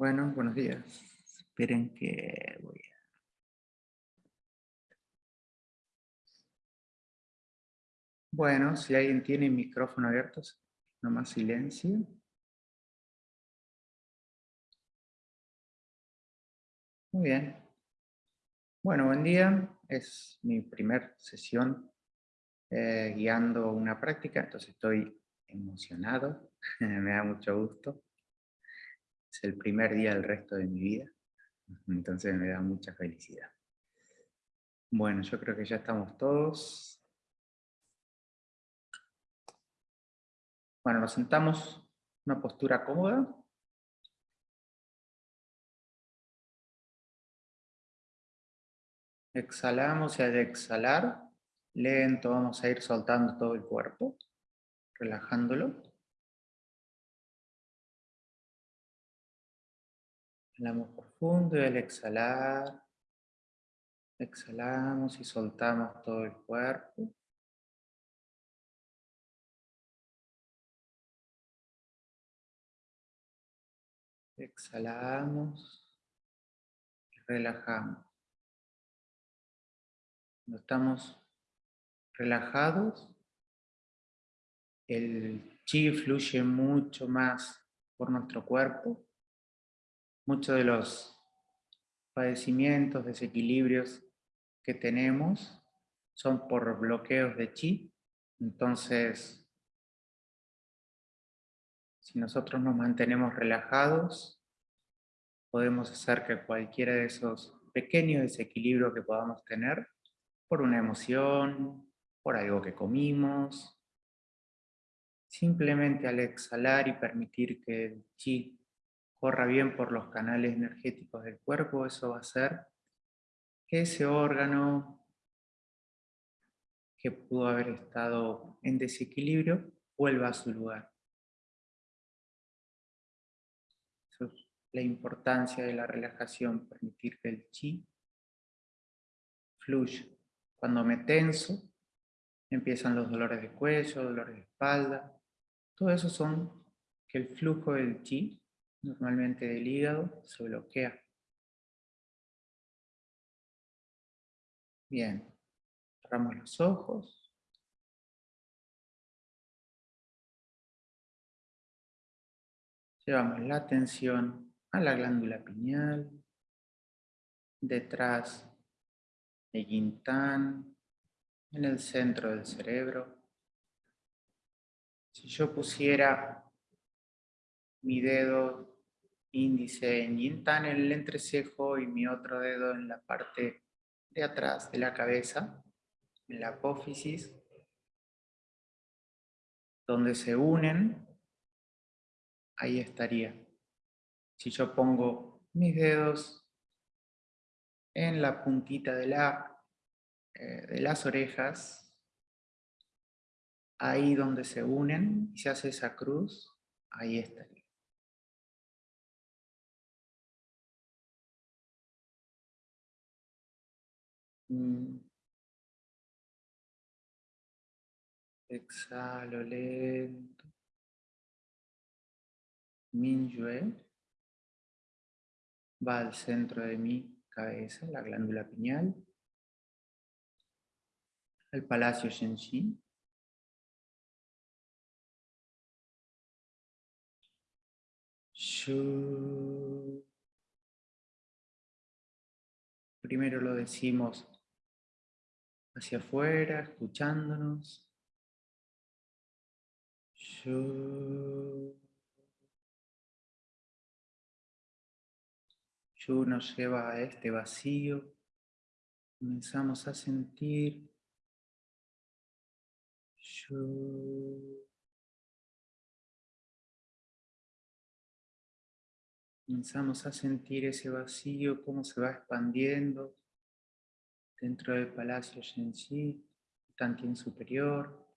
Bueno, buenos días. Esperen que voy a... Bueno, si alguien tiene micrófono abierto, nomás silencio. Muy bien. Bueno, buen día. Es mi primer sesión eh, guiando una práctica, entonces estoy emocionado, me da mucho gusto. Es el primer día del resto de mi vida, entonces me da mucha felicidad. Bueno, yo creo que ya estamos todos. Bueno, nos sentamos en una postura cómoda. Exhalamos y al exhalar, lento vamos a ir soltando todo el cuerpo, relajándolo. Inhalamos profundo y al exhalar, exhalamos y soltamos todo el cuerpo. Exhalamos y relajamos. Cuando estamos relajados, el chi fluye mucho más por nuestro cuerpo muchos de los padecimientos, desequilibrios que tenemos son por bloqueos de chi. Entonces, si nosotros nos mantenemos relajados, podemos hacer que cualquiera de esos pequeños desequilibrios que podamos tener, por una emoción, por algo que comimos, simplemente al exhalar y permitir que el chi corra bien por los canales energéticos del cuerpo, eso va a hacer que ese órgano que pudo haber estado en desequilibrio vuelva a su lugar. Eso es la importancia de la relajación, permitir que el chi fluya. Cuando me tenso, empiezan los dolores de cuello, dolores de espalda. Todo eso son que el flujo del chi normalmente del hígado, se bloquea. Bien, cerramos los ojos. Llevamos la atención a la glándula pineal, detrás de Yintán, en el centro del cerebro. Si yo pusiera mi dedo índice en Yintan en el entrecejo y mi otro dedo en la parte de atrás de la cabeza, en la apófisis, donde se unen, ahí estaría. Si yo pongo mis dedos en la puntita de, la, eh, de las orejas, ahí donde se unen y se hace esa cruz, ahí estaría. Mm. Exhalo lento. Minyue va al centro de mi cabeza, la glándula pineal, el palacio Shenshin. Primero lo decimos hacia afuera, escuchándonos. Yo, yo nos lleva a este vacío. Comenzamos a sentir. Yo, comenzamos a sentir ese vacío, cómo se va expandiendo dentro del palacio Shenxi, Tantien superior.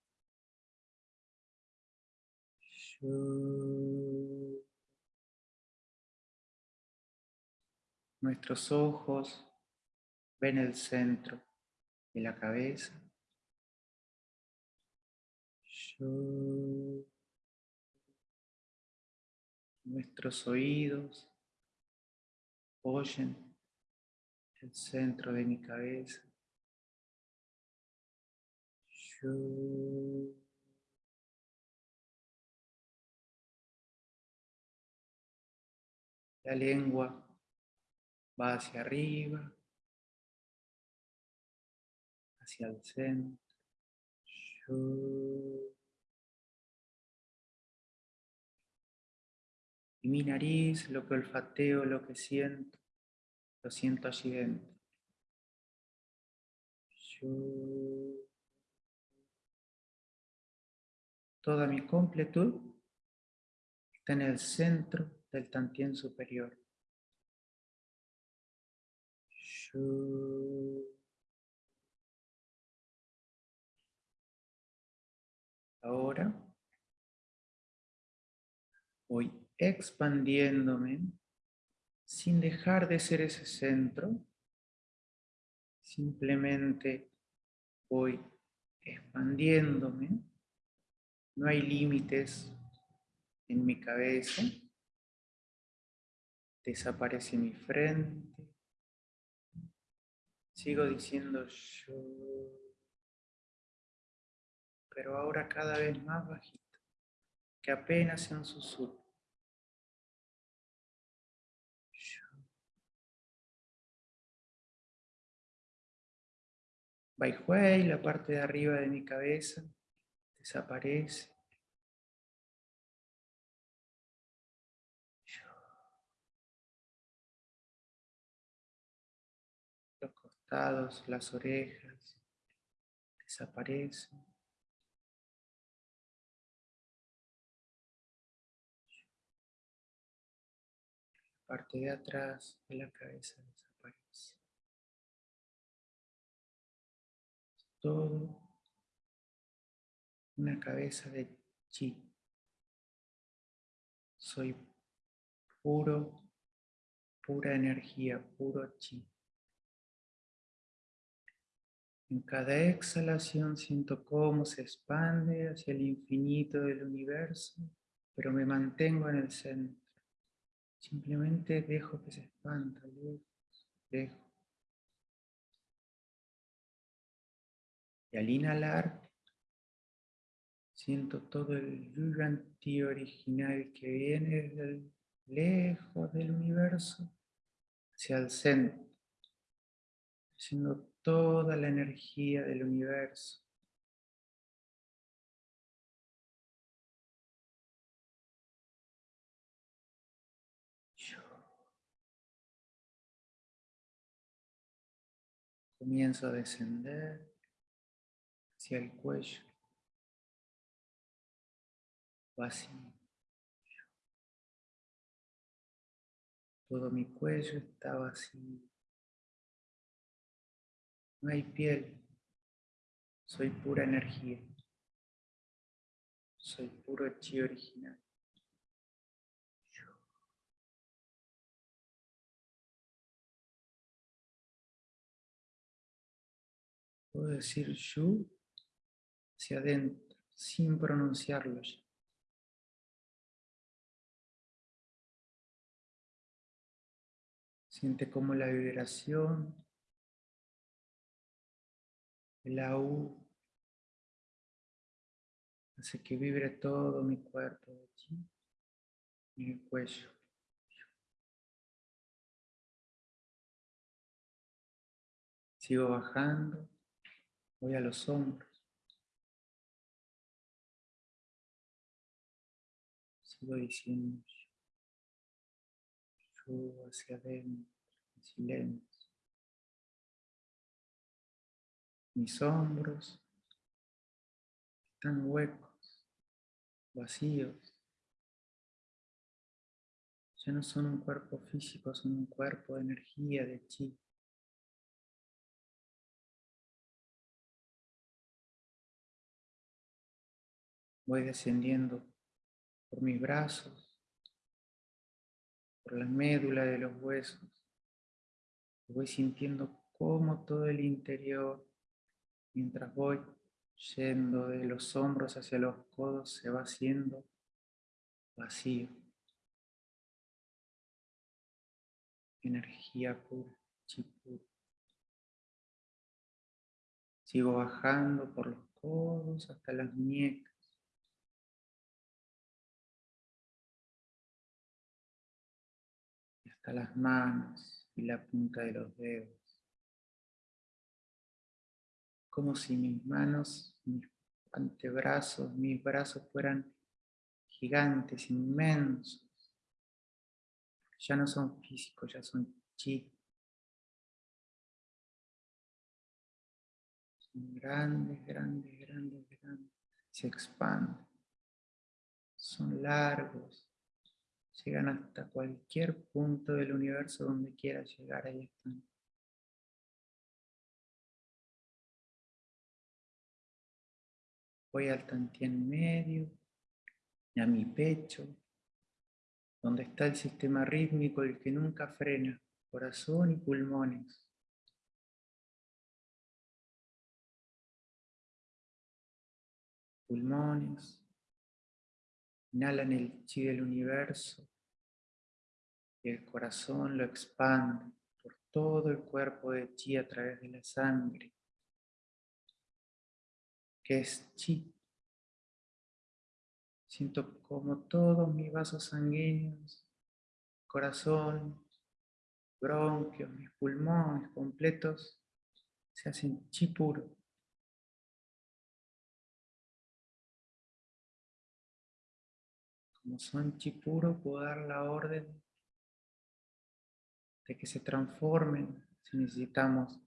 Nuestros ojos ven el centro de la cabeza. Nuestros oídos apoyen el centro de mi cabeza. La lengua va hacia arriba, hacia el centro. Y mi nariz, lo que olfateo, lo que siento, lo siento allí dentro. Toda mi completud está en el centro del tantien superior. Ahora voy expandiéndome sin dejar de ser ese centro. Simplemente voy expandiéndome. No hay límites en mi cabeza. Desaparece mi frente. Sigo diciendo yo pero ahora cada vez más bajito, que apenas un susurro. Baihuei, la parte de arriba de mi cabeza, desaparece. Los costados, las orejas, desaparecen. parte de atrás de la cabeza Todo una cabeza de chi. Soy puro, pura energía, puro chi. En cada exhalación siento cómo se expande hacia el infinito del universo, pero me mantengo en el centro. Simplemente dejo que se expanda, dejo. Y al inhalar, siento todo el yuyanti original que viene desde lejos del universo hacia el centro, haciendo toda la energía del universo. Comienzo a descender hacia el cuello, vacío. Todo mi cuello está vacío. No hay piel. Soy pura energía. Soy puro chi original. Puedo decir Yu hacia adentro, sin pronunciarlo ya. Siente como la vibración, la U, hace que vibre todo mi cuerpo el cuello. Sigo bajando Voy a los hombros. Diciendo yo hacia adentro, en silencio. Mis hombros están huecos, vacíos. Ya no son un cuerpo físico, son un cuerpo de energía, de chi. Voy descendiendo por mis brazos, por la médula de los huesos. Voy sintiendo cómo todo el interior, mientras voy yendo de los hombros hacia los codos, se va haciendo vacío. energía pura, chi puro. Sigo bajando por los codos hasta las muñecas. Las manos y la punta de los dedos. Como si mis manos, mis antebrazos, mis brazos fueran gigantes, inmensos. Ya no son físicos, ya son chi. Son grandes, grandes, grandes, grandes. Se expanden. Son largos. Llegan hasta cualquier punto del universo donde quiera llegar, ahí están. Voy al tantien medio, a mi pecho, donde está el sistema rítmico, el que nunca frena, corazón y pulmones. Pulmones, inhalan el chi del universo y el corazón lo expande por todo el cuerpo de chi a través de la sangre, que es chi Siento como todos mis vasos sanguíneos, corazón, bronquios, mis pulmones completos se hacen chi puro. Como son chi puro, puedo dar la orden de que se transformen, si necesitamos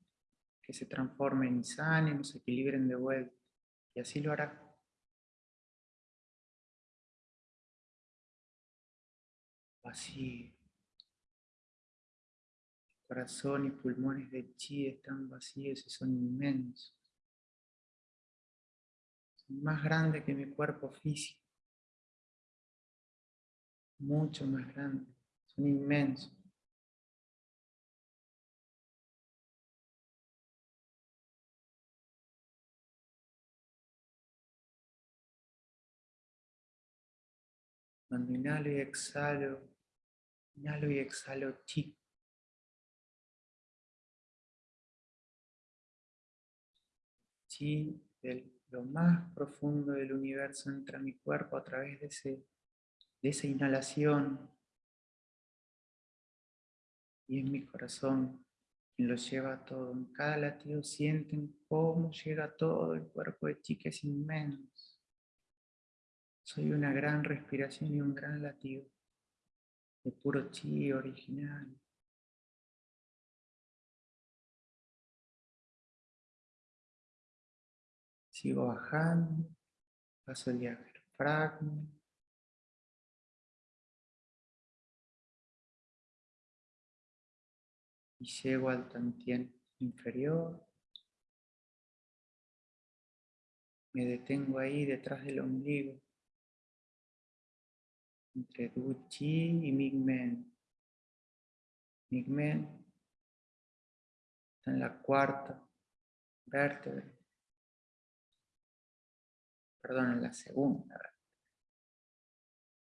que se transformen y sanen, se equilibren de vuelta. Y así lo hará. vacío. corazón y pulmones de chi están vacíos y son inmensos. Son más grandes que mi cuerpo físico. Mucho más grandes. Son inmensos. Cuando inhalo y exhalo, Inhalo y exhalo chi. Chi de lo más profundo del universo entra a mi cuerpo a través de, ese, de esa inhalación. Y en mi corazón quien lo lleva todo. En cada latido sienten cómo llega todo el cuerpo de chi que es inmenso. Soy una gran respiración y un gran latido de puro chi original. Sigo bajando, paso el diafragma. Y llego al tantien inferior. Me detengo ahí detrás del ombligo entre Du Chi y Migmen. Migmen está en la cuarta vértebra. Perdón, en la segunda.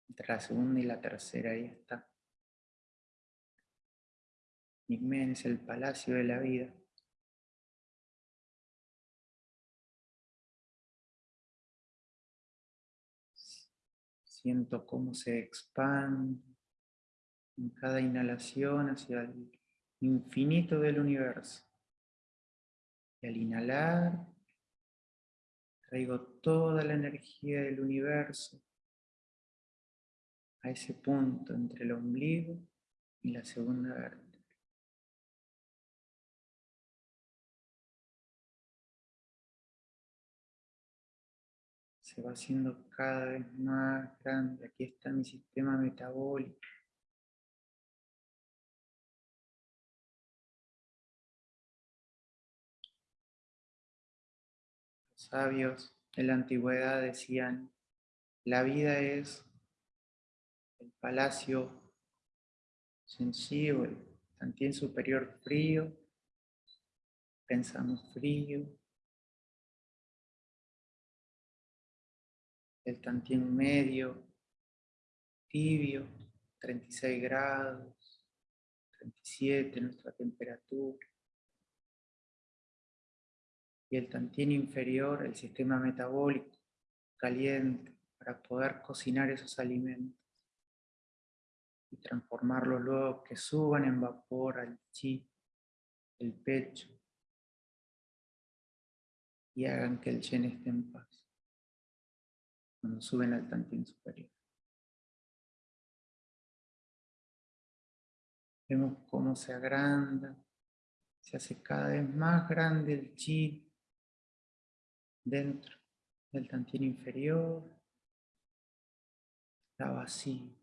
Entre la segunda y la tercera, ahí está. Migmen es el palacio de la vida. Siento cómo se expande en cada inhalación hacia el infinito del universo. Y al inhalar, traigo toda la energía del universo a ese punto entre el ombligo y la segunda vértebra. se va haciendo cada vez más grande. Aquí está mi sistema metabólico. Los sabios de la antigüedad decían, la vida es el palacio sencillo, el tantien superior frío, pensamos frío, el tantien medio, tibio, 36 grados, 37, nuestra temperatura. Y el tantien inferior, el sistema metabólico caliente, para poder cocinar esos alimentos y transformarlos luego que suban en vapor al chi, el pecho, y hagan que el chen esté en paz cuando suben al tantien superior. Vemos cómo se agranda, se hace cada vez más grande el chi dentro del tantien inferior. Está vacío.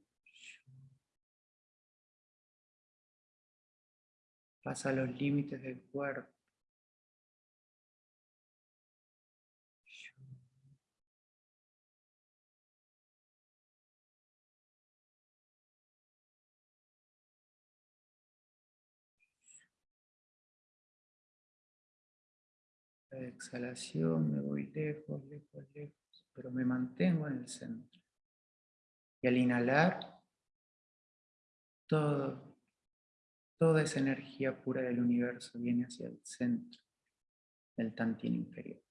Pasa los límites del cuerpo. Exhalación me voy lejos, lejos, lejos, pero me mantengo en el centro. Y al inhalar, toda esa energía pura del universo viene hacia el centro del tantín inferior.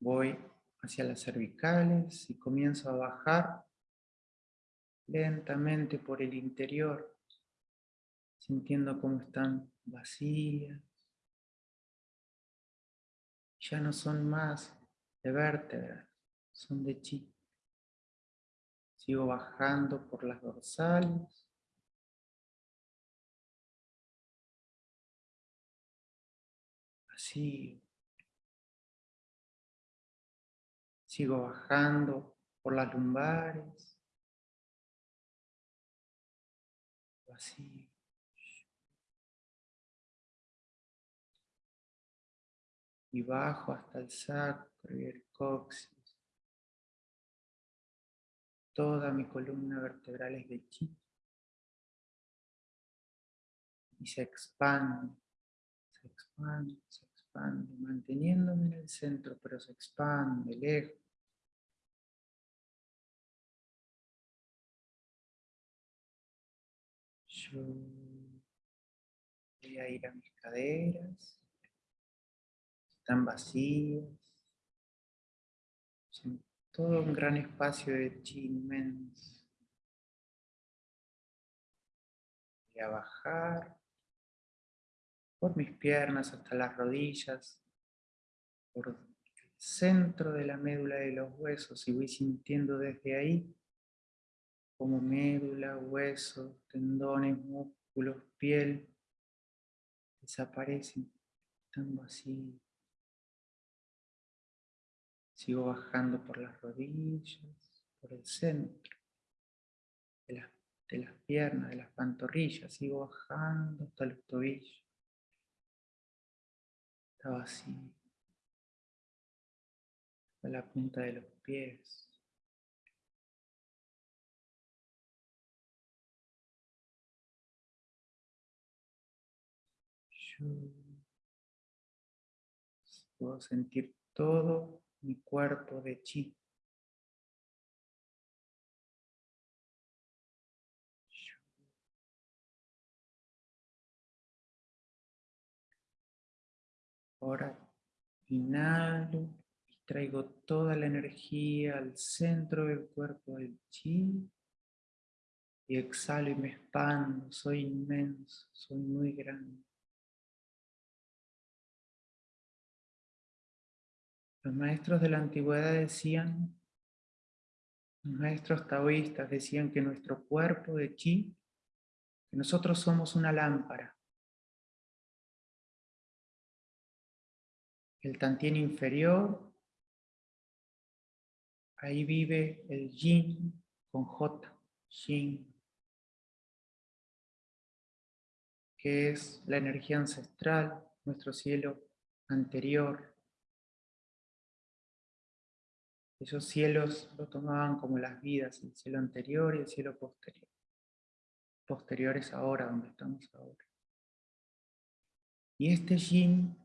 Voy hacia las cervicales y comienzo a bajar lentamente por el interior, sintiendo cómo están vacías. Ya no son más de vértebras, son de chi. Sigo bajando por las dorsales. Así. Sigo bajando por las lumbares. Y bajo hasta el sacro y el coxis. Toda mi columna vertebral es de chi. Y se expande, se expande, se expande, manteniéndome en el centro, pero se expande lejos. Voy a ir a mis caderas. Están vacías. Son todo un gran espacio de chi inmenso. Voy a bajar por mis piernas hasta las rodillas, por el centro de la médula de los huesos y voy sintiendo desde ahí como médula, huesos, tendones, músculos, piel, desaparecen, están vacíos. Sigo bajando por las rodillas, por el centro de las, de las piernas, de las pantorrillas, sigo bajando hasta los tobillos. Está vacío. Hasta la punta de los pies. Puedo sentir todo mi cuerpo de chi. Ahora inhalo y traigo toda la energía al centro del cuerpo del chi. Y exhalo y me expando, soy inmenso, soy muy grande. Los maestros de la antigüedad decían, los maestros taoístas decían que nuestro cuerpo de chi, que nosotros somos una lámpara. El tantien inferior, ahí vive el yin con J, yin, que es la energía ancestral, nuestro cielo anterior, Esos cielos lo tomaban como las vidas, el cielo anterior y el cielo posterior. Posterior es ahora, donde estamos ahora. Y este yin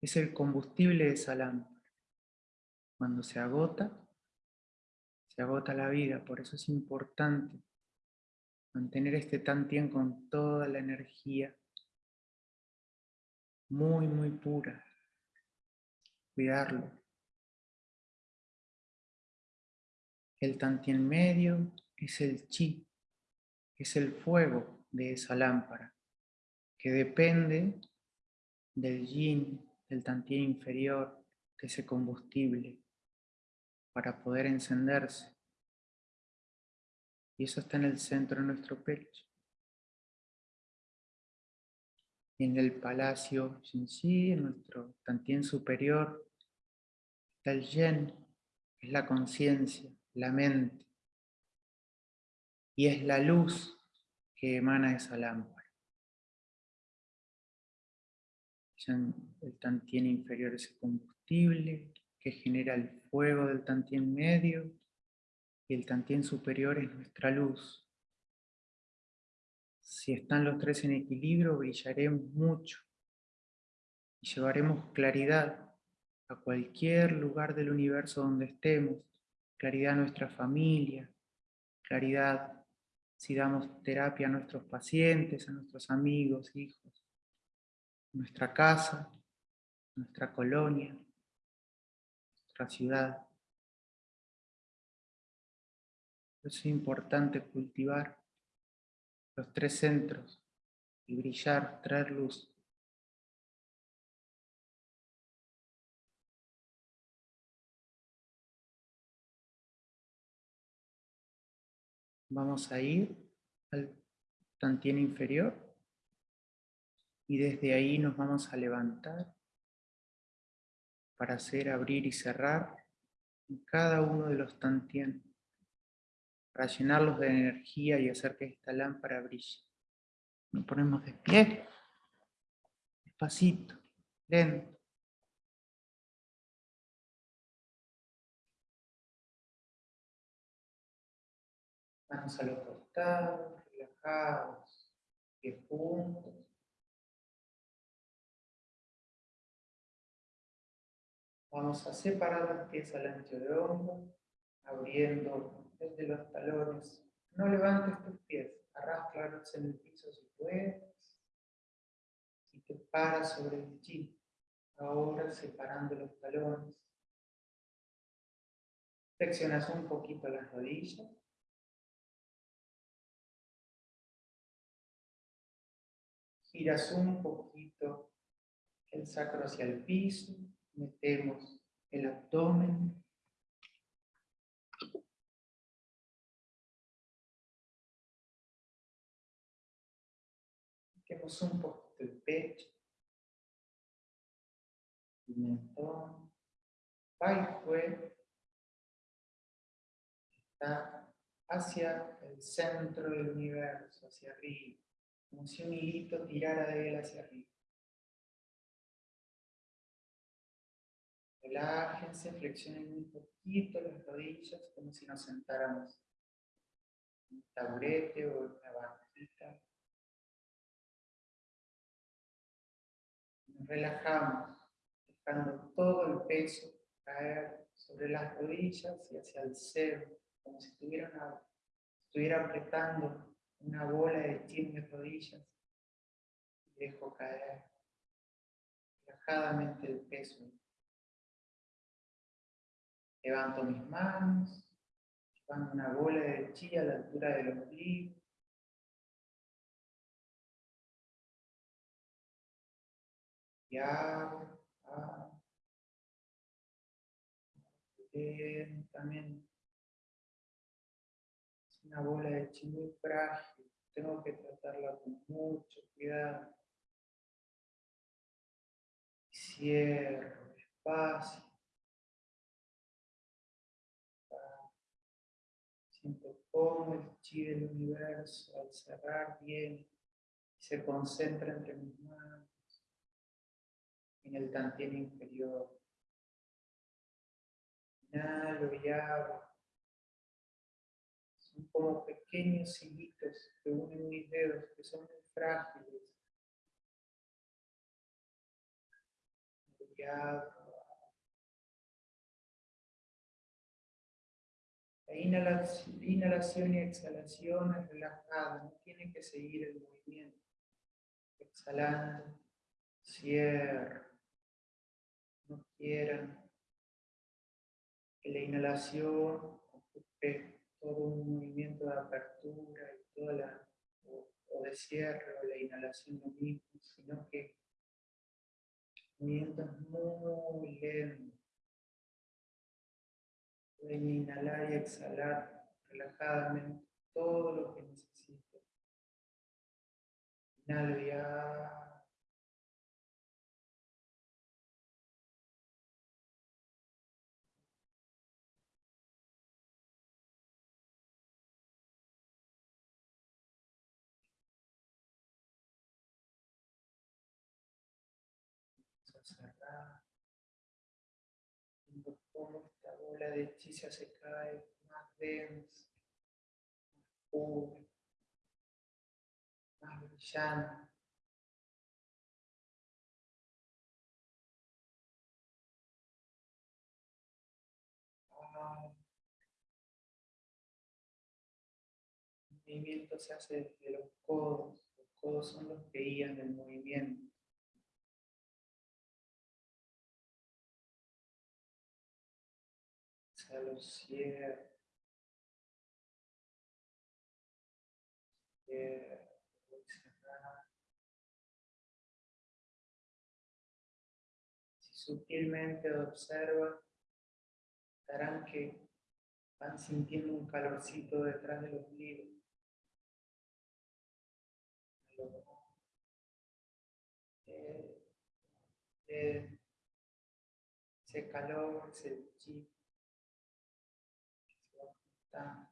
es el combustible de esa lámpara. Cuando se agota, Se agota la vida, por eso es importante mantener este tantien con toda la energía muy, muy pura. Cuidarlo. El tantien medio es el chi, es el fuego de esa lámpara, que depende del yin, del tantien inferior, de ese combustible, para poder encenderse. Y eso está en el centro de nuestro pecho. Y en el palacio Shinshi, en nuestro tantien superior, está el yen, es la conciencia, la mente. Y es la luz que emana esa lámpara. El tantien inferior es el combustible que genera el fuego del tantien medio y el tantien superior es nuestra luz. Si están los tres en equilibrio, brillaremos mucho y llevaremos claridad a cualquier lugar del universo donde estemos, claridad a nuestra familia, claridad si damos terapia a nuestros pacientes, a nuestros amigos, hijos, nuestra casa, nuestra colonia, nuestra ciudad. Es importante cultivar los tres centros y brillar, traer luz. Vamos a ir al tantien inferior y desde ahí nos vamos a levantar para hacer abrir y cerrar cada uno de los tantien para llenarlos de energía y hacer que esta lámpara brille. Nos ponemos de pie, despacito, lento. Manos a los costados, relajados, pies juntos. Vamos a separar las pies al ancho de hombro, abriendo desde los talones. No levantes tus pies, arrastralos en el piso si puedes. Y te paras sobre el chi. Ahora separando los talones. Flexionas un poquito las rodillas. Giras un poquito el sacro hacia el piso. Metemos el abdomen. Un poquito el pecho, el mentón, va está hacia el centro del universo, hacia arriba, como si un hilito tirara de él hacia arriba. Relájense, flexionen un poquito las rodillas, como si nos sentáramos en un taburete o en una banquita. relajamos, dejando todo el peso caer sobre las rodillas y hacia el cero, como si estuviera, estuviera apretando una bola de mis rodillas. dejo caer relajadamente el peso. Levanto mis manos, llevando una bola de chi a la altura del ombligo. y abro, también es una bola de chi muy frágil, tengo que tratarla con mucho cuidado. Cierro despacio. Siento cómo el chi del universo al cerrar bien se concentra entre mis manos en el tantien inferior. Inhalo y abro. Son como pequeños hilitos que unen mis dedos, que son muy frágiles. La inhalación, inhalación y exhalación es relajada, no tiene que seguir el movimiento. Exhalando, cierra. No quieran que la inhalación ocupe todo un movimiento de apertura y toda la, o, de cierre o la inhalación lo mismo, sino que movimientos muy lentos. Pueden inhalar y exhalar relajadamente todo lo que necesiten. Inhalo ya. Cerrar, viendo cómo esta bola de chicha se cae más densa, más pura, más brillante. El movimiento se hace desde los codos, los codos son los que guían el movimiento. Los cierra. Si sutilmente observa, darán que van sintiendo un calorcito detrás de los libros. Eh, eh, ese calor, ese chip está.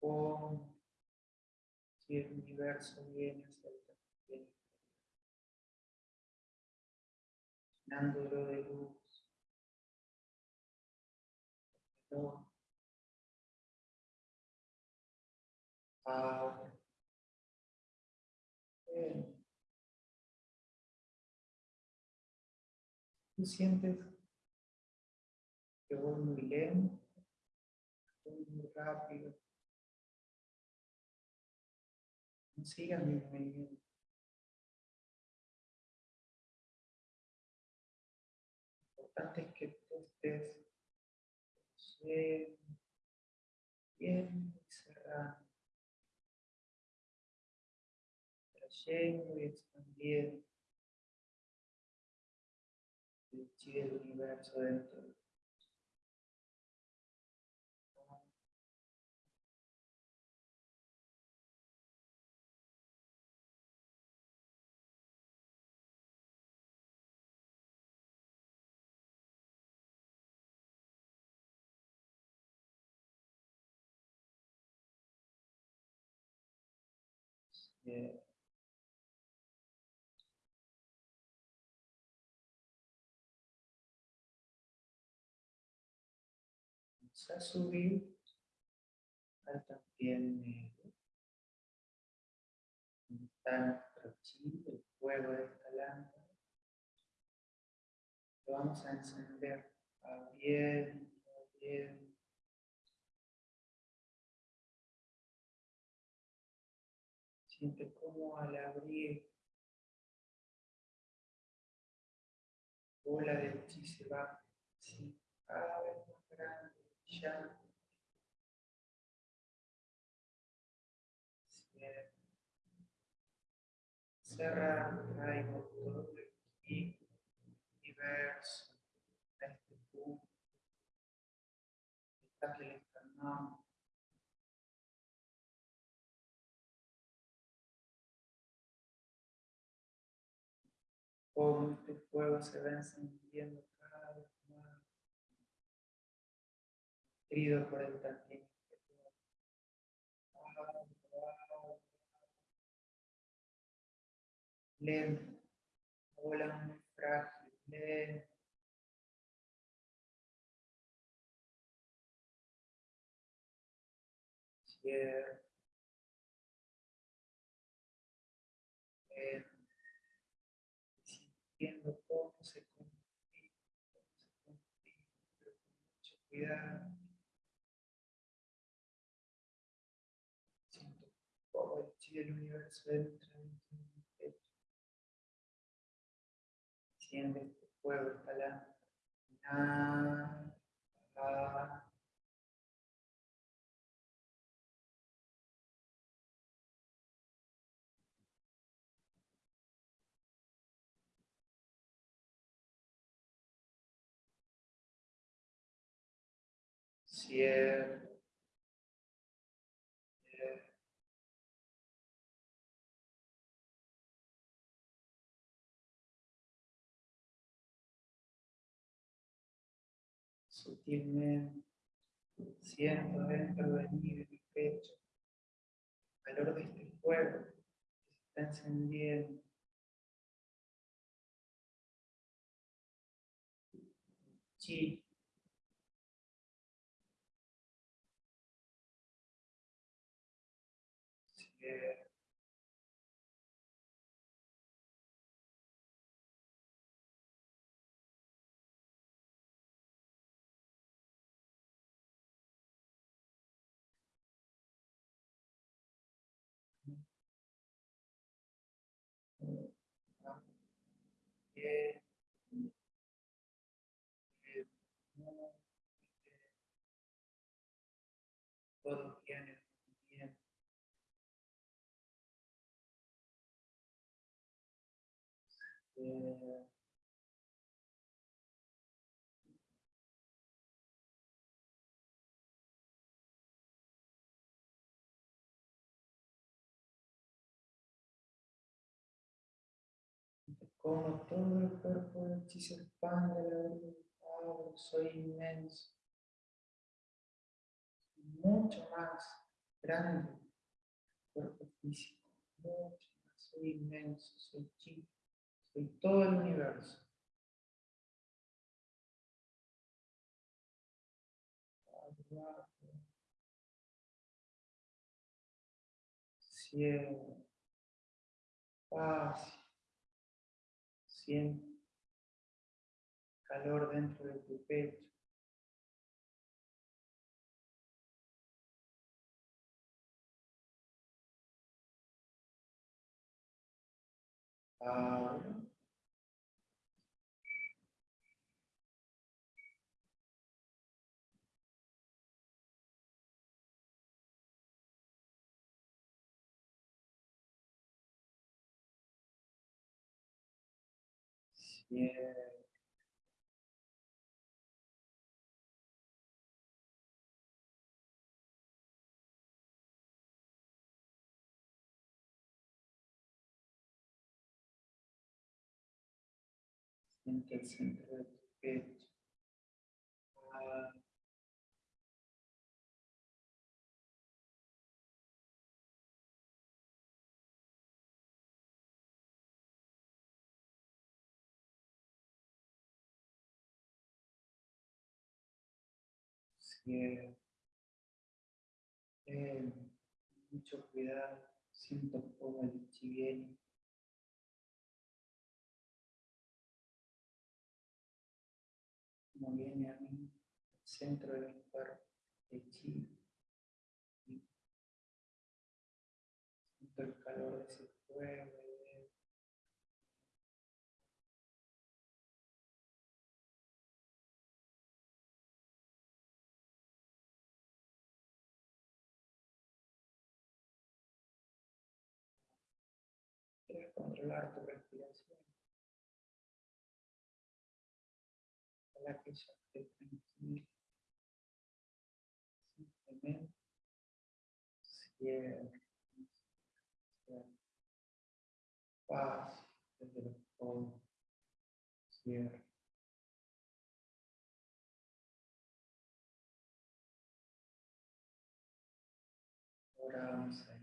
Cómo si el universo viene hacia el de luz. Ahora. Tú sientes que voy muy lento, voy muy rápido. No sigas mi movimiento. Lo importante es que tú estés bien, bien cerrando, trayendo y expandiendo el chi del universo dentro de Yeah. A subir al también medio. Está nuestro el fuego de esta lámpara. Lo vamos a encender bien, bien. Siente como al abrir bola de chi se va cada vez más grande, ya. Cerrar, traigo todo el ki diverso a este punto. Está que le encarnamos. cómo este fuego se va encendiendo querido por el tantino. Lento, hola, frágil, lento. Cierra. Lento. Sintiendo cómo se confía, cómo se confía, con mucho cuidado. Pecho. Siente este. Sutilmente siento dentro de mí, de mi pecho, el calor de este fuego que se está encendiendo. Chi Bien. Bien. Como todo el cuerpo del chi se expande la voluntad, soy inmenso. Mucho más grande que el cuerpo físico. Mucho más. Soy inmenso, soy chi. Soy todo el universo. Cielo. Paz. Siente calor dentro de tu pecho. Ahora. Bien. Siente el centro Cierra. Bien. Mucho cuidado. Siento cómo el viene. Como viene a mí, al centro de mi cuerpo, el chi. Siento el calor controlar tu respiración. Ojalá que ya esté tranquilo. Simplemente cierra. Paz desde los fondos. Cierra. Ahora vamos a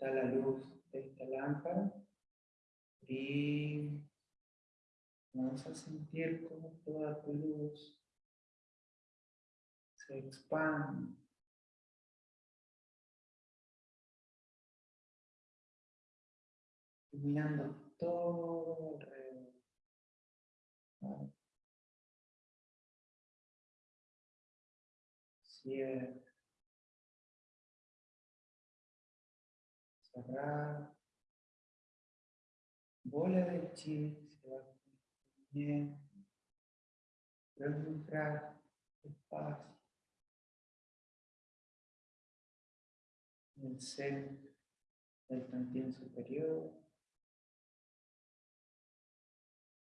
está la luz de esta lámpara. Y Vamos a sentir como toda tu luz se expande. Iluminando todo alrededor. Cerrar. Bola de chi se va bien. Luego entrar despacio. En el centro del plantín superior.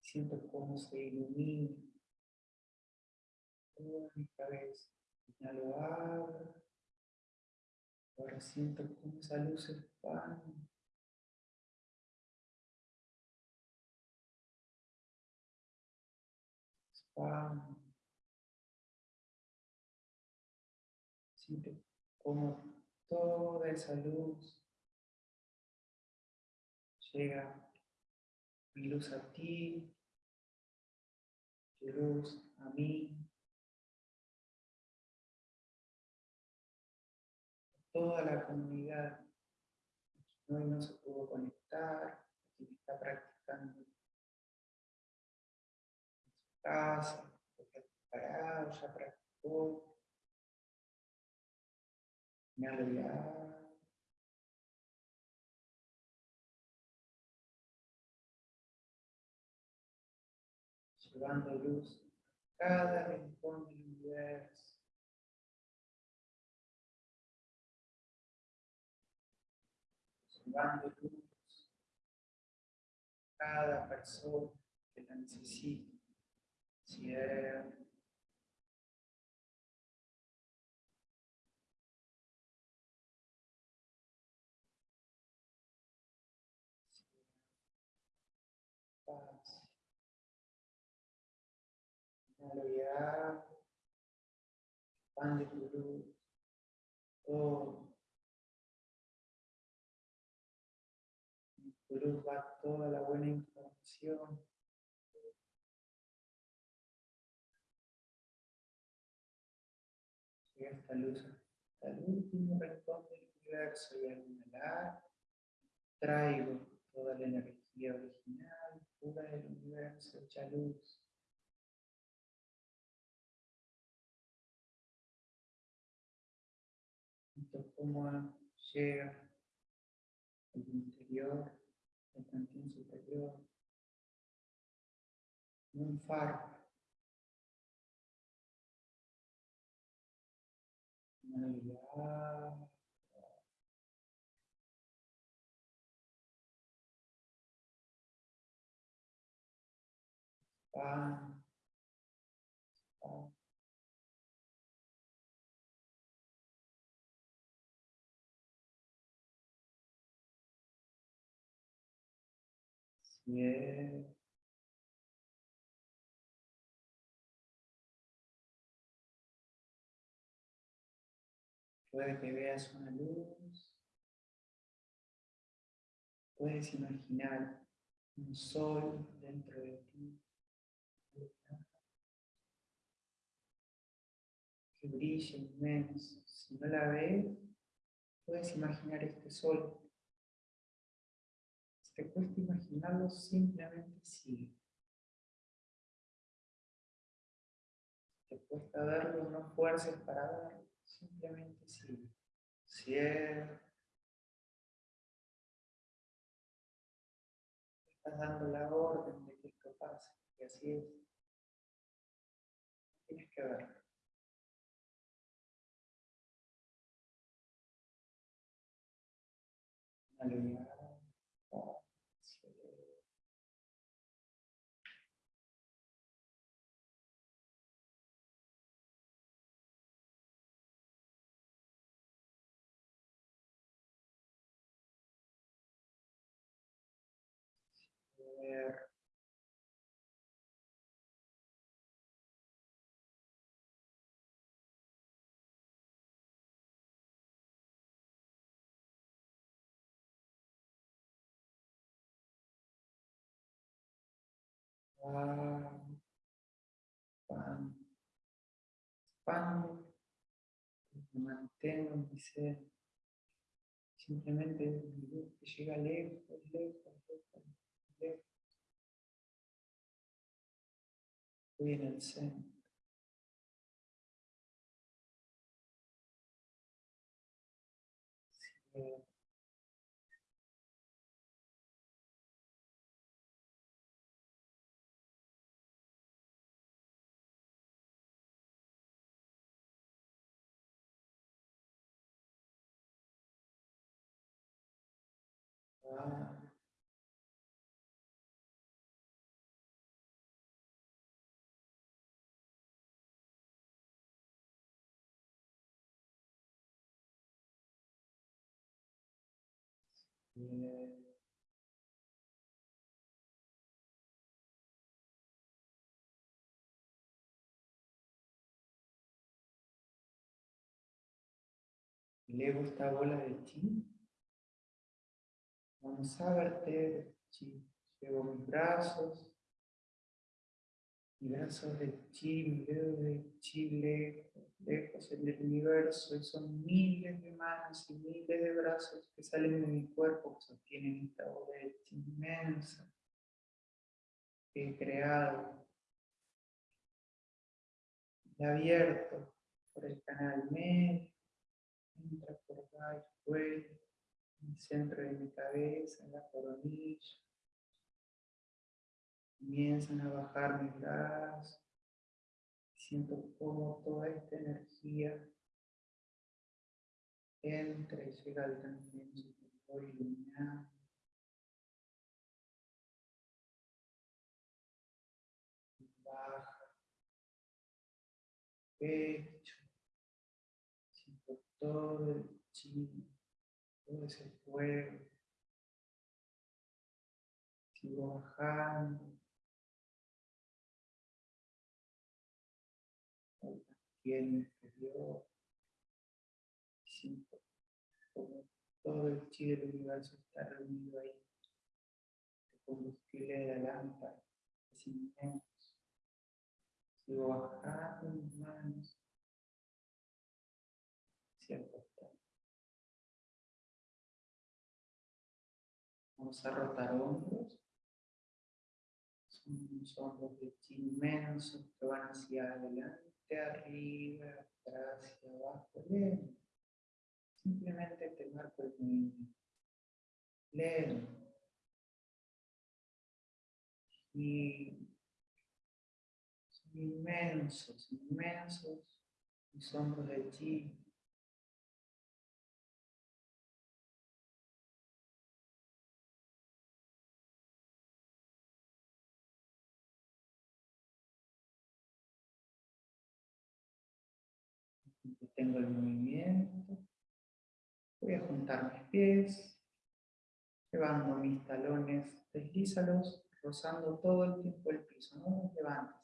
Siento cómo se ilumina toda mi cabeza. Inhalo agua. Ahora siento cómo esa luz se expande. Siento como toda esa luz llega mi luz a ti, tu luz a mí, toda la comunidad. Hoy no se pudo conectar, que está practicando en su casa, que está preparado, ya practicó, me ha llevando luz a cada rincón del universo. Llevando luz a cada persona que la necesite. Cierra. Paz. Inhalo expande tu luz, todo. Luz va toda la buena información. Esta luz hasta el último rincón del universo y al inhalar traigo toda la energía original, pura del universo, hecha luz. cómo llega el interior, cantín superior, un faro. Puede que veas una luz. Puedes imaginar un sol dentro de ti. Que brilla inmenso. Si no la ves, puedes imaginar este sol te cuesta imaginarlo, simplemente sigue. Te cuesta verlo, no fuerces para verlo, simplemente sigue. Cierra. Estás dando la orden de que esto pase, y así es. Tienes que verlo. Aleluya. ver. Ah, pan, pan, pan, mantengo en mi ser, simplemente llega lejos, lejos lejos. Estoy en el Elevo esta bola de chi. Vamos a verter chi. Llevo mis brazos. Brazos de mis dedos de chi lejos, lejos en el universo. Y son miles de manos y miles de brazos que salen de mi cuerpo que sostienen esta chi inmensa que he creado. Y abierto por el canal medio entra por acá en el centro de mi cabeza, en la coronilla. Comienzan a bajar mis brazos. Siento como toda esta energía entra y llega al también superior iluminado. Baja. Pecho todo el chi, todo ese fuego. Sigo bajando. En el exterior. Siento como todo el chi del universo está reunido ahí. El combustible de la lámpara es inmenso. Sigo bajando mis manos Vamos a rotar hombros. Son hombros de chi inmensos que van hacia adelante, arriba, atrás, hacia abajo, lento. Simplemente te marco el movimiento. Lento. Y son inmensos, inmensos mis hombros de chi tengo el movimiento. Voy a juntar mis pies, llevando mis talones, deslízalos, rozando todo el tiempo el piso, no levantes.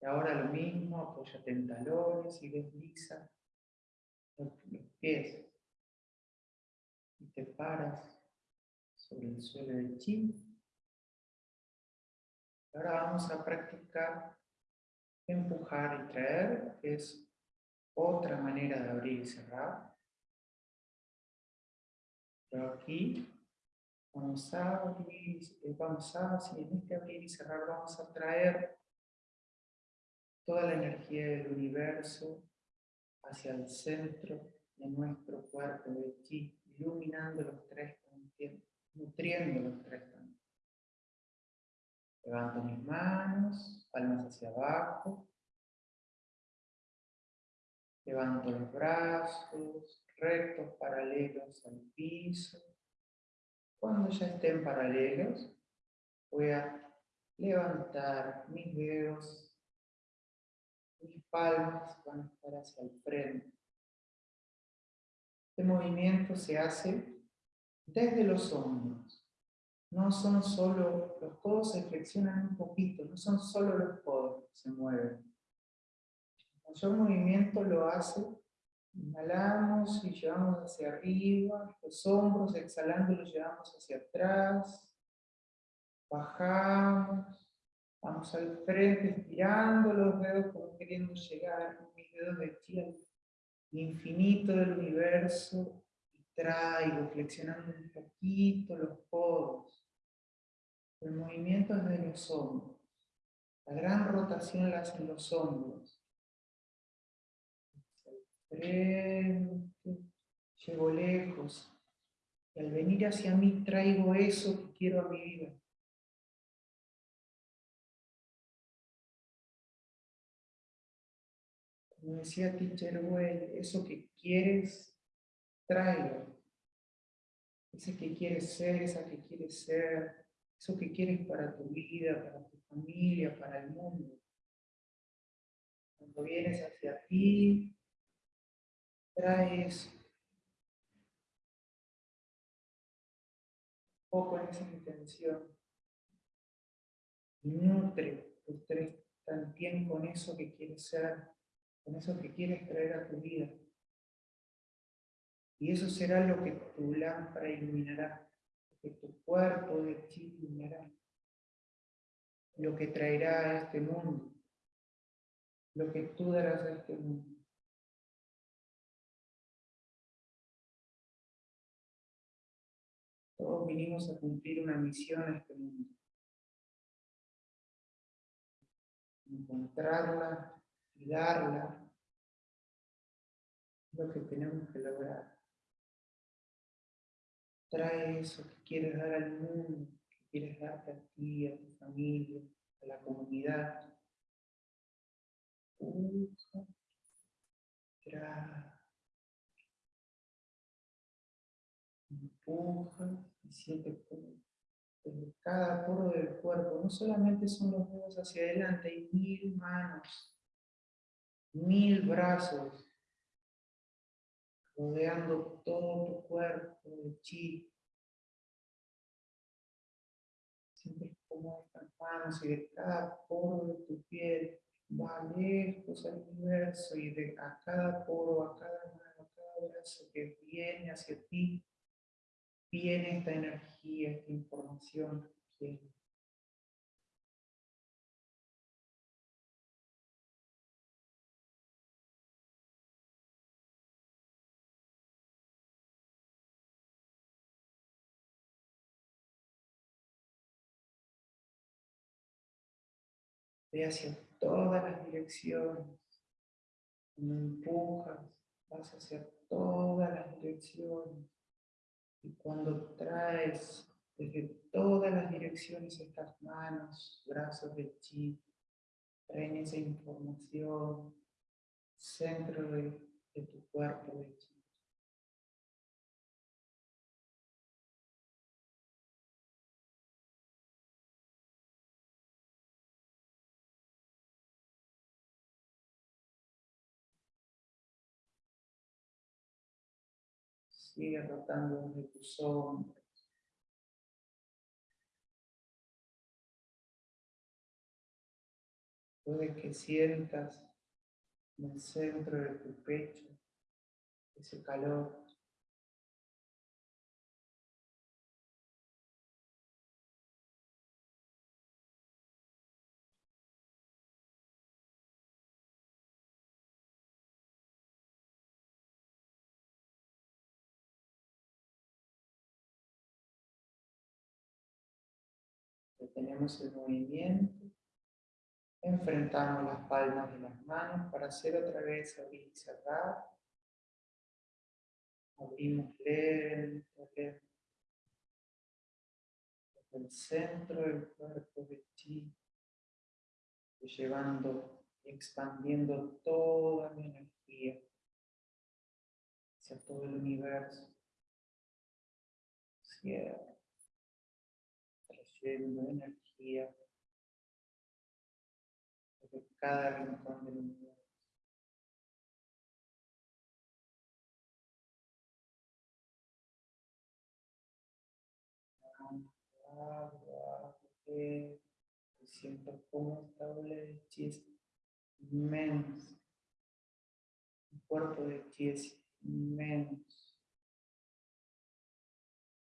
Y ahora lo mismo, apóyate en talones y desliza los, pies. Y te paras sobre el suelo del chi. Ahora vamos a practicar empujar y traer, que es otra manera de abrir y cerrar. Pero aquí vamos a abrir, vamos a, si en este abrir y cerrar vamos a traer toda la energía del universo hacia el centro de nuestro cuerpo de chi, iluminando los tres nutriendo los tres. Levanto mis manos, palmas hacia abajo, Levanto los brazos, rectos, paralelos al piso. Cuando ya estén paralelos, voy a levantar mis dedos, mis palmas van a estar hacia el frente. Este movimiento se hace desde los hombros. No son solo, los codos se flexionan un poquito, no son solo los codos que se mueven mayor movimiento lo hace, inhalamos y llevamos hacia arriba, los hombros, exhalando los llevamos hacia atrás, bajamos, Vamos al frente, estirando los dedos como queriendo llegar con mis dedos de al infinito del universo y traigo, flexionando un poquito los codos. El movimiento es de los hombros. La gran rotación la hacen los hombros. Llego lejos. Y al venir hacia mí traigo eso que quiero a mi vida. Como decía Teacher Well, eso que quieres, tráelo. Ese que quieres ser, esa que quieres ser, eso que quieres para tu vida, para tu familia, para el mundo. Cuando vienes hacia ti, traes poco en esa intención. Nutre tres también con eso que quieres ser con eso que quieres traer a tu vida. Y eso será lo que tu lámpara iluminará, lo que tu cuerpo de ti iluminará, lo que traerá a este mundo, lo que tú darás a este mundo. Todos vinimos a cumplir una misión a este mundo. Encontrarla y darla lo que tenemos que lograr. Trae eso que quieres dar al mundo, que quieres darte a ti, a tu familia, a la comunidad. Empuja, trae. Empuja y siente como desde cada poro del cuerpo, no solamente son los dedos hacia adelante, hay mil manos mil brazos rodeando todo tu cuerpo de chi. Sientes como estas manos y de cada poro de tu piel va lejos al universo y de a cada poro, a cada mano, a cada brazo que viene hacia ti, viene esta energía, esta información que Ve hacia todas las direcciones. Cuando empujas, vas hacia todas las direcciones. Y cuando traes desde todas las direcciones estas manos, brazos de chi, traen esa información, centro de, de tu cuerpo de chi. Sigue rotando desde tus hombros. Puede que sientas en el centro de tu pecho ese calor tenemos el movimiento, enfrentamos las palmas de las manos para hacer otra vez abrir y cerrar. Abrimos lento, lento. El centro del cuerpo de ti, llevando y expandiendo toda mi energía hacia todo el universo. Cierra de energía de cada rincón del universo. siento como esta ola de chi es inmensa. El cuerpo de chi es inmenso.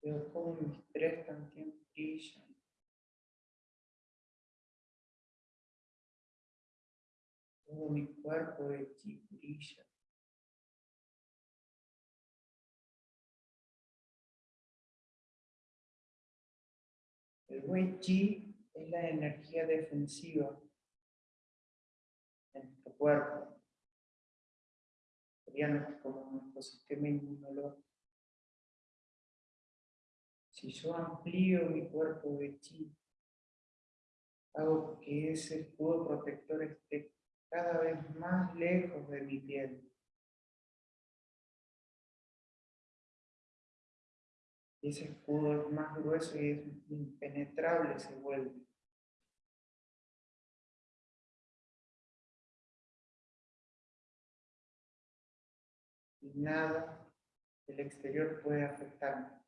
Veo como mis tres también brillan. Todo mi cuerpo de chi brilla. El Wei Chi es la energía defensiva en nuestro cuerpo. Sería como nuestro sistema inmunológico. Si yo amplío mi cuerpo de chi, hago que ese escudo protector esté cada vez más lejos de mi piel. ese escudo es más grueso y es impenetrable se vuelve. Y nada del exterior puede afectarme.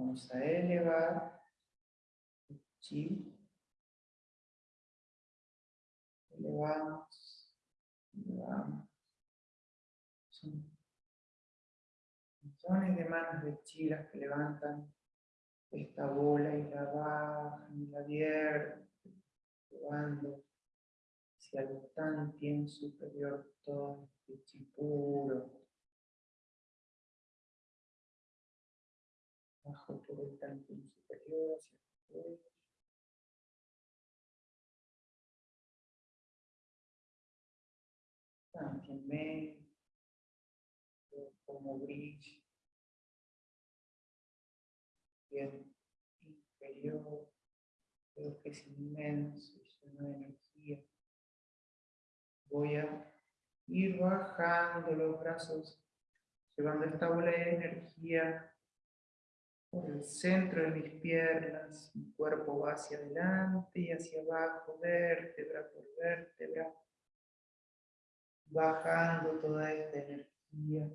Vamos a elevar el chi. Elevamos, elevamos. Son millones de manos de chi las que levantan esta bola y la bajan y la vierten, llevando hacia el tan bien superior todo este chi bajo todo el tanque superior hacia el También medio, como brilla, bien inferior, creo que es inmenso lleno de energía. Voy a ir bajando los brazos, llevando esta bola de energía por el centro de mis piernas, mi cuerpo va hacia adelante y hacia abajo, vértebra por vértebra, bajando toda esta energía,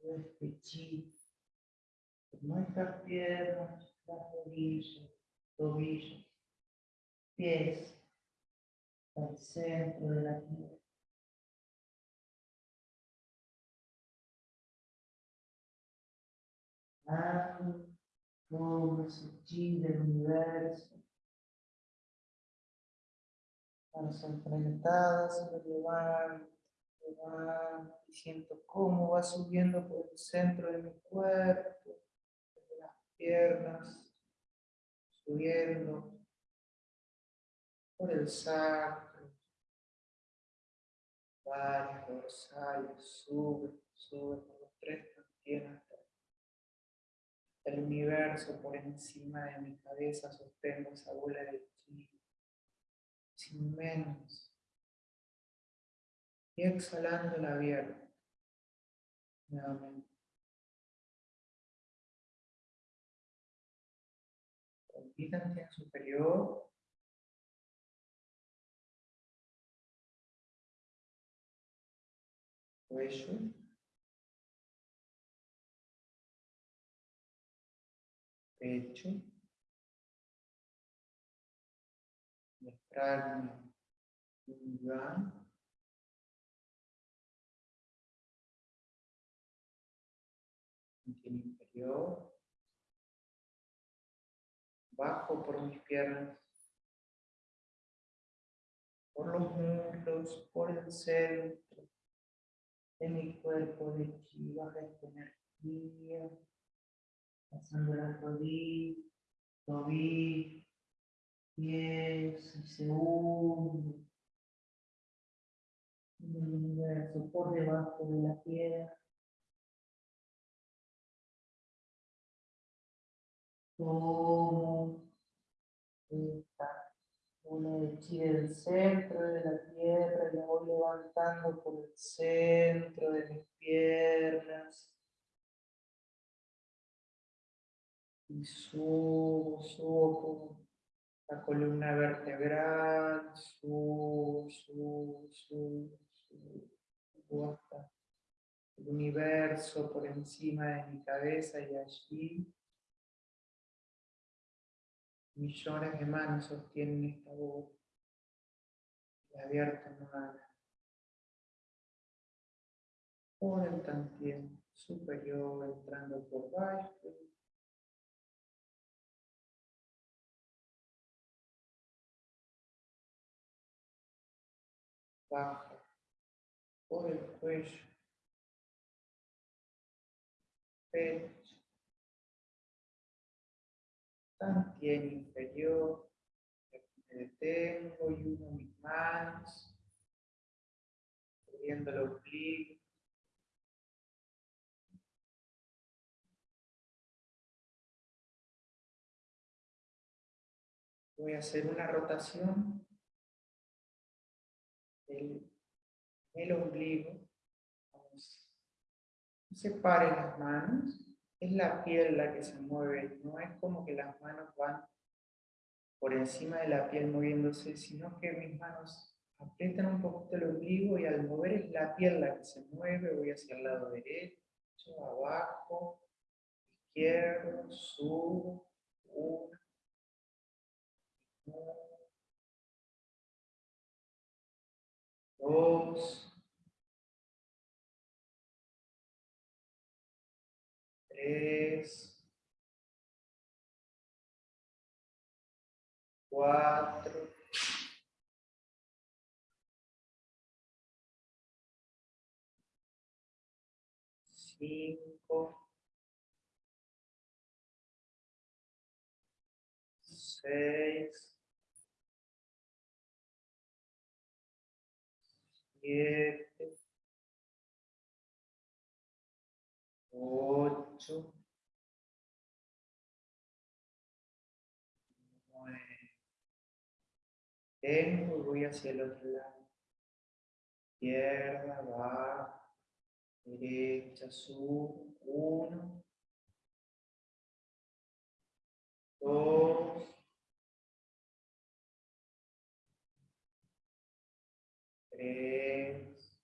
todo este chi, por nuestras piernas, las rodillas, tobillos, pies, al centro de la tierra. Todo sutil del universo. Manos enfrentadas, lo llevan, llevan, y siento cómo va subiendo por el centro de mi cuerpo, desde las piernas, subiendo por el sacro, varias dorsales, sube, sube por los tres piernas el universo por encima de mi cabeza, sostengo esa bola de chi, sin menos. Y exhalando la abierto. Nuevamente. en superior. Cuello. Pecho, diafragma, lugar, inferior, bajo por mis piernas, por los muslos, por el centro de mi cuerpo de chi, baja esta energía pasando las rodillas, tobillos, pies, el universo por debajo de la tierra. Tomo esta una de chi del centro de la tierra y la voy levantando por el centro de mis piernas. Y subo, subo la columna vertebral, subo, subo, subo, subo, hasta el universo por encima de mi cabeza y allí millones de manos sostienen esta voz y abierta nada. por el superior entrando por bajo. Bajo por el cuello. Pecho. Tantien inferior. Me detengo y uno mis manos. Subiendo el ombligo. voy a hacer una rotación el ombligo. Vamos. Separen las manos. Es la piel la que se mueve. No es como que las manos van por encima de la piel moviéndose, sino que mis manos aprietan un poquito el ombligo y al mover es la piel la que se mueve. Voy hacia el lado derecho, abajo, izquierdo, subo, uno, dos, tres, cuatro, cinco, seis, siete, ocho, nueve. Voy hacia el otro lado. Izquierda, abajo, derecha, subo. Uno, dos, tres,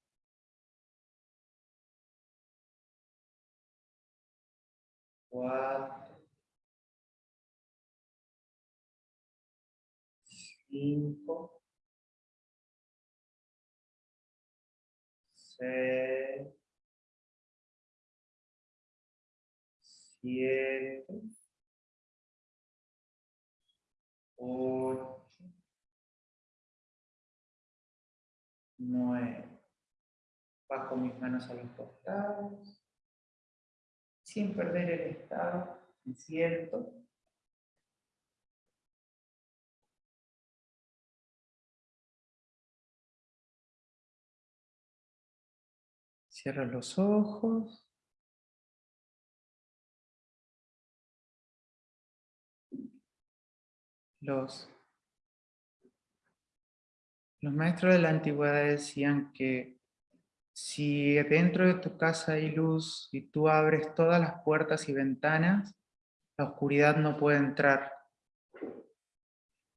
cuatro, cinco, seis, siete, ocho, nueve. Bajo mis manos a los costados, sin perder el estado, me siento. Cierro los ojos. Los los maestros de la antigüedad decían que si dentro de tu casa hay luz y tú abres todas las puertas y ventanas, la oscuridad no puede entrar,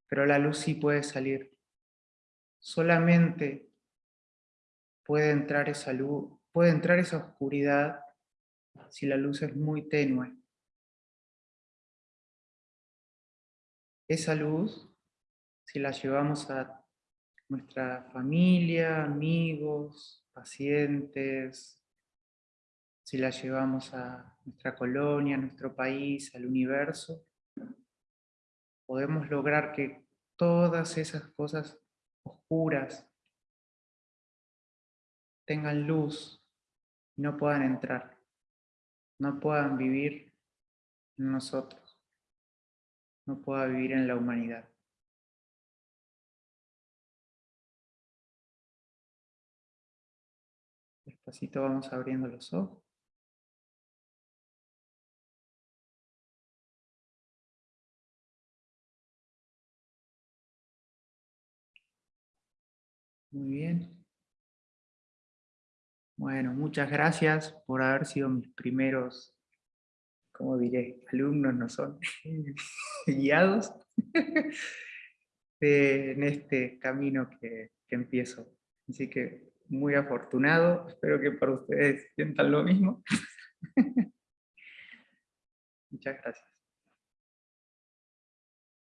pero la luz sí puede salir. Solamente puede entrar esa luz, puede entrar esa oscuridad si la luz es muy tenue. Esa luz, si la llevamos a nuestra familia, amigos, pacientes, si la llevamos a nuestra colonia, a nuestro país, al universo, podemos lograr que todas esas cosas oscuras tengan luz y no puedan entrar, no puedan vivir en nosotros, no puedan vivir en la humanidad. Despacito vamos abriendo los ojos. Muy bien. Bueno, muchas gracias por haber sido mis primeros, como diré, alumnos, no son, guiados en este camino que, que empiezo. Así que muy afortunado, espero que para ustedes sientan lo mismo. Muchas gracias.